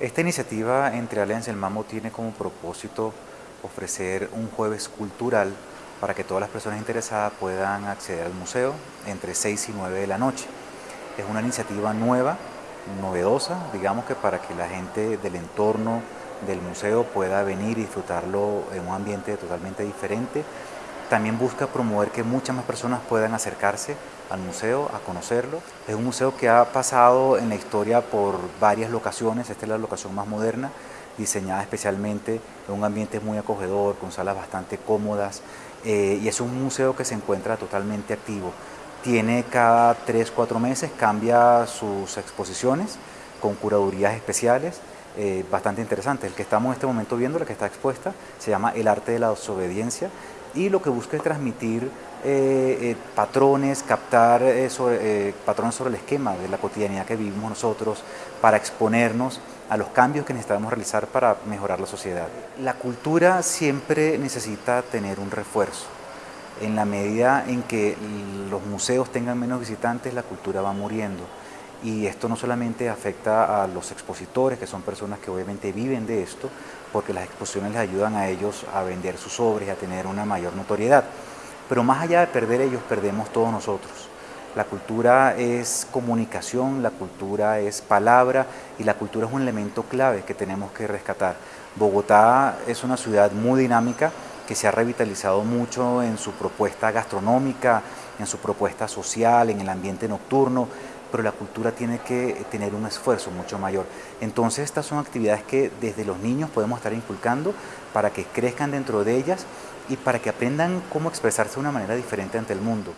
Esta iniciativa entre Alianza y el Mamo tiene como propósito ofrecer un jueves cultural para que todas las personas interesadas puedan acceder al museo entre 6 y 9 de la noche. Es una iniciativa nueva, novedosa, digamos que para que la gente del entorno del museo pueda venir y disfrutarlo en un ambiente totalmente diferente. También busca promover que muchas más personas puedan acercarse al museo, a conocerlo. Es un museo que ha pasado en la historia por varias locaciones, esta es la locación más moderna, diseñada especialmente en un ambiente muy acogedor, con salas bastante cómodas, eh, y es un museo que se encuentra totalmente activo. Tiene cada 3-4 meses, cambia sus exposiciones con curadurías especiales, eh, bastante interesantes. El que estamos en este momento viendo, la que está expuesta, se llama El arte de la desobediencia y lo que busca es transmitir eh, eh, patrones, captar sobre, patrones sobre el esquema de la cotidianidad que vivimos nosotros para exponernos a los cambios que necesitamos realizar para mejorar la sociedad. La cultura siempre necesita tener un refuerzo. En la medida en que los museos tengan menos visitantes, la cultura va muriendo y esto no solamente afecta a los expositores, que son personas que obviamente viven de esto, porque las exposiciones les ayudan a ellos a vender sus obras y a tener una mayor notoriedad. Pero más allá de perder ellos, perdemos todos nosotros. La cultura es comunicación, la cultura es palabra y la cultura es un elemento clave que tenemos que rescatar. Bogotá es una ciudad muy dinámica que se ha revitalizado mucho en su propuesta gastronómica, en su propuesta social, en el ambiente nocturno, pero la cultura tiene que tener un esfuerzo mucho mayor. Entonces estas son actividades que desde los niños podemos estar inculcando para que crezcan dentro de ellas y para que aprendan cómo expresarse de una manera diferente ante el mundo.